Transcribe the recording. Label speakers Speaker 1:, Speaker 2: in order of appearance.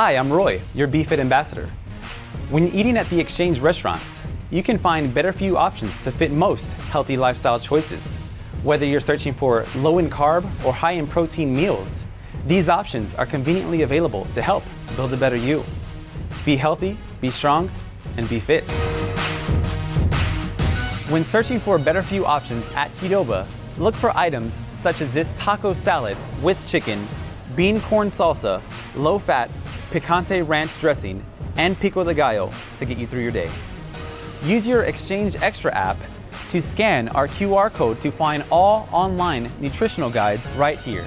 Speaker 1: Hi, I'm Roy, your BeFit ambassador. When eating at the Exchange restaurants, you can find better you options to fit most healthy lifestyle choices. Whether you're searching for low in carb or high in protein meals, these options are conveniently available to help build a better you. Be healthy, be strong, and be fit. When searching for better you options at Qdoba, look for items such as this taco salad with chicken, bean corn salsa, low fat, picante ranch dressing, and pico de gallo to get you through your day. Use your Exchange Extra app to scan our QR code to find all online nutritional guides right here.